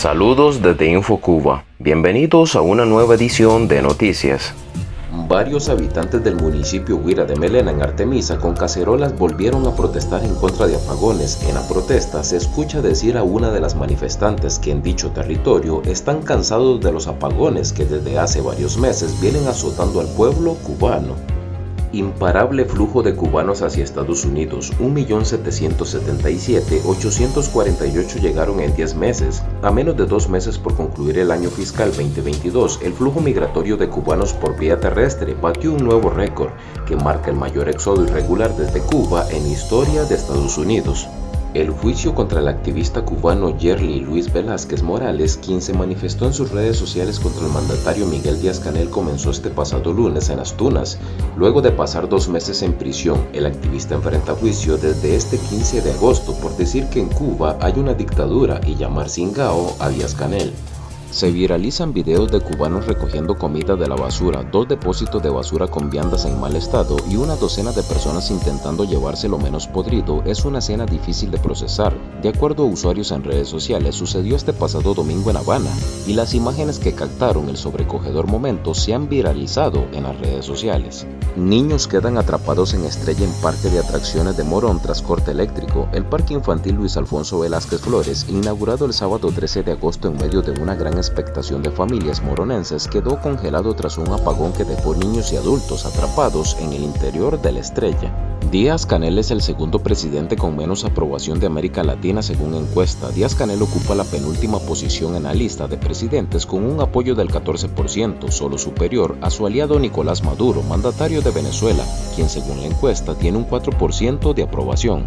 Saludos desde InfoCuba. Bienvenidos a una nueva edición de Noticias. Varios habitantes del municipio Huira de Melena en Artemisa con cacerolas volvieron a protestar en contra de apagones. En la protesta se escucha decir a una de las manifestantes que en dicho territorio están cansados de los apagones que desde hace varios meses vienen azotando al pueblo cubano. Imparable flujo de cubanos hacia Estados Unidos, 1.777.848 llegaron en 10 meses. A menos de dos meses por concluir el año fiscal 2022, el flujo migratorio de cubanos por vía terrestre batió un nuevo récord que marca el mayor éxodo irregular desde Cuba en historia de Estados Unidos. El juicio contra el activista cubano Yerly Luis Velázquez Morales, quien se manifestó en sus redes sociales contra el mandatario Miguel Díaz-Canel, comenzó este pasado lunes en Las Tunas. Luego de pasar dos meses en prisión, el activista enfrenta juicio desde este 15 de agosto por decir que en Cuba hay una dictadura y llamar cingao a Díaz-Canel. Se viralizan videos de cubanos recogiendo comida de la basura, dos depósitos de basura con viandas en mal estado y una docena de personas intentando llevarse lo menos podrido. Es una escena difícil de procesar. De acuerdo a usuarios en redes sociales, sucedió este pasado domingo en Habana y las imágenes que captaron el sobrecogedor momento se han viralizado en las redes sociales. Niños quedan atrapados en estrella en parque de atracciones de Morón tras corte eléctrico. El parque infantil Luis Alfonso Velázquez Flores, inaugurado el sábado 13 de agosto en medio de una gran expectación de familias moronenses quedó congelado tras un apagón que dejó niños y adultos atrapados en el interior de la estrella. Díaz Canel es el segundo presidente con menos aprobación de América Latina según encuesta. Díaz Canel ocupa la penúltima posición en la lista de presidentes con un apoyo del 14%, solo superior a su aliado Nicolás Maduro, mandatario de Venezuela, quien según la encuesta tiene un 4% de aprobación.